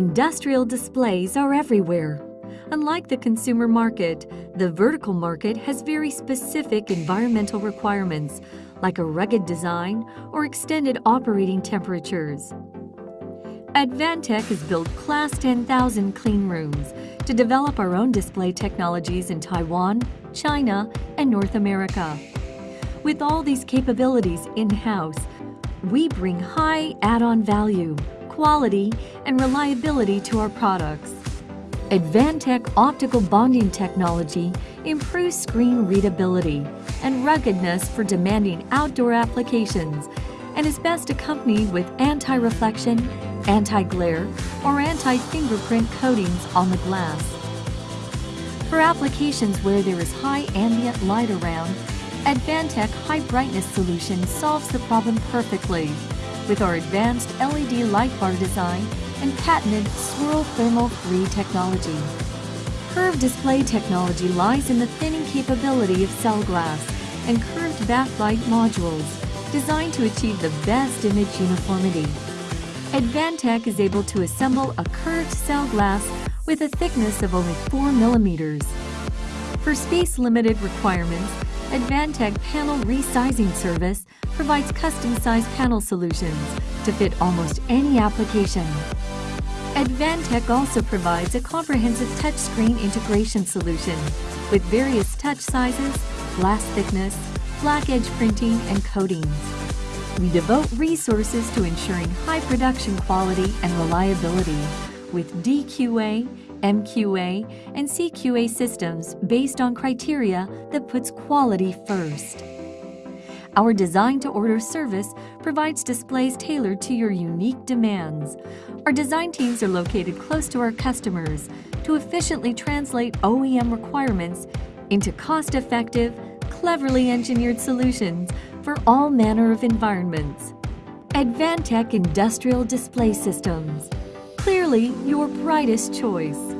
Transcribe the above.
Industrial displays are everywhere. Unlike the consumer market, the vertical market has very specific environmental requirements, like a rugged design or extended operating temperatures. Advantech has built Class 10,000 clean rooms to develop our own display technologies in Taiwan, China, and North America. With all these capabilities in-house, we bring high add-on value, quality, and reliability to our products. Advantech optical bonding technology improves screen readability and ruggedness for demanding outdoor applications and is best accompanied with anti-reflection, anti-glare, or anti-fingerprint coatings on the glass. For applications where there is high ambient light around, Advantech High Brightness solution solves the problem perfectly with our advanced LED light bar design and patented swirl thermal free technology. Curved display technology lies in the thinning capability of cell glass and curved backlight modules designed to achieve the best image uniformity. Advantech is able to assemble a curved cell glass with a thickness of only 4 millimeters. For space-limited requirements, Advantech Panel Resizing Service provides custom-sized panel solutions to fit almost any application. Advantech also provides a comprehensive touchscreen integration solution with various touch sizes, glass thickness, black edge printing, and coatings. We devote resources to ensuring high production quality and reliability with DQA MQA, and CQA systems based on criteria that puts quality first. Our design-to-order service provides displays tailored to your unique demands. Our design teams are located close to our customers to efficiently translate OEM requirements into cost-effective, cleverly engineered solutions for all manner of environments. Advantech Industrial Display Systems. Clearly your brightest choice.